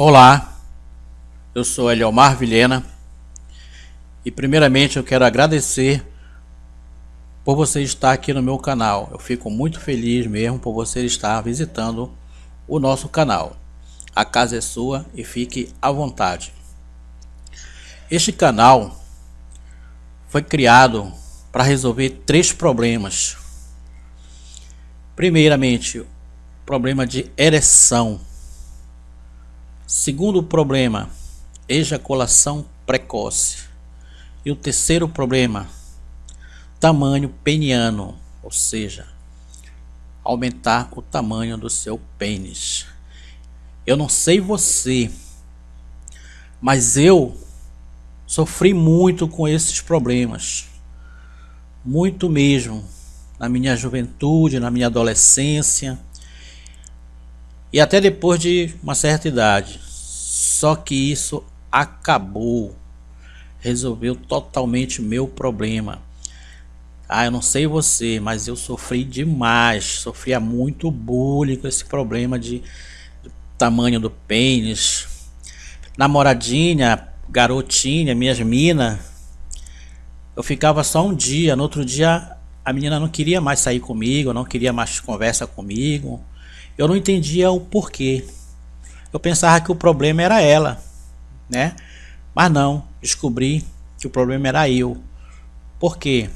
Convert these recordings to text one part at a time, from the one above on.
Olá, eu sou Eliomar Vilhena e primeiramente eu quero agradecer por você estar aqui no meu canal. Eu fico muito feliz mesmo por você estar visitando o nosso canal. A casa é sua e fique à vontade. Este canal foi criado para resolver três problemas. Primeiramente, problema de ereção. Segundo problema, ejaculação precoce. E o terceiro problema, tamanho peniano, ou seja, aumentar o tamanho do seu pênis. Eu não sei você, mas eu sofri muito com esses problemas. Muito mesmo. Na minha juventude, na minha adolescência. E até depois de uma certa idade. Só que isso acabou. Resolveu totalmente meu problema. Ah, eu não sei você, mas eu sofri demais. Sofria muito bullying com esse problema de, tamanho do pênis. Namoradinha, garotinha, minhas minas. Eu ficava só um dia, no outro dia a menina não queria mais sair comigo, não queria mais conversa comigo. Eu não entendia o porquê. Eu pensava que o problema era ela, né? Mas não, descobri que o problema era eu. Por quê?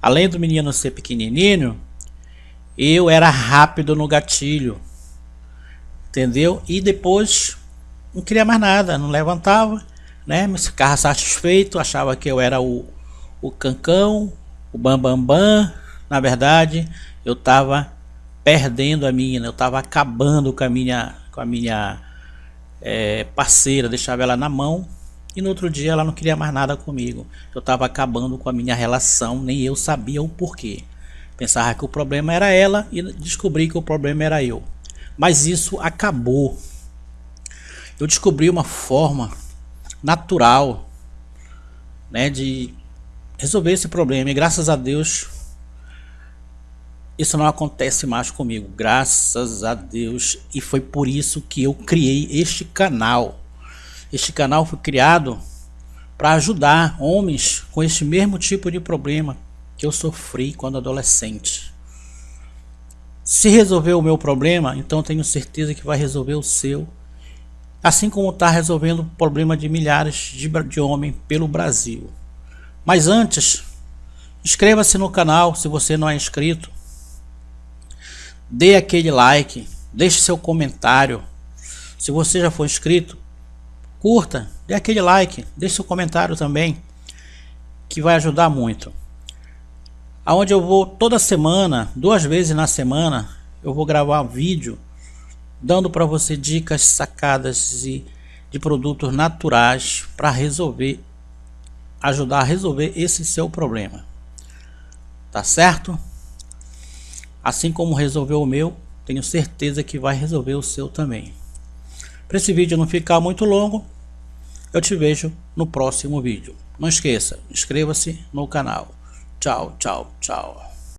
Além do menino ser pequenininho, eu era rápido no gatilho. Entendeu? E depois não queria mais nada, não levantava, né? Me ficava satisfeito, achava que eu era o, o cancão, o bambambam. Bam, bam. Na verdade, eu estava perdendo a minha, eu estava acabando com a minha, com a minha é, parceira, deixava ela na mão e no outro dia ela não queria mais nada comigo. Eu estava acabando com a minha relação, nem eu sabia o porquê. Pensava que o problema era ela e descobri que o problema era eu. Mas isso acabou. Eu descobri uma forma natural né, de resolver esse problema. E graças a Deus isso não acontece mais comigo. Graças a Deus. E foi por isso que eu criei este canal. Este canal foi criado para ajudar homens com este mesmo tipo de problema que eu sofri quando adolescente. Se resolver o meu problema, então tenho certeza que vai resolver o seu. Assim como está resolvendo o problema de milhares de, de homens pelo Brasil. Mas antes, inscreva-se no canal se você não é inscrito. Dê aquele like, deixe seu comentário. Se você já for inscrito, curta, dê aquele like, deixe seu comentário também, que vai ajudar muito. Aonde eu vou toda semana, duas vezes na semana, eu vou gravar vídeo dando para você dicas sacadas de, de produtos naturais para resolver, ajudar a resolver esse seu problema. Tá certo? Assim como resolveu o meu, tenho certeza que vai resolver o seu também. Para esse vídeo não ficar muito longo, eu te vejo no próximo vídeo. Não esqueça, inscreva-se no canal. Tchau, tchau, tchau.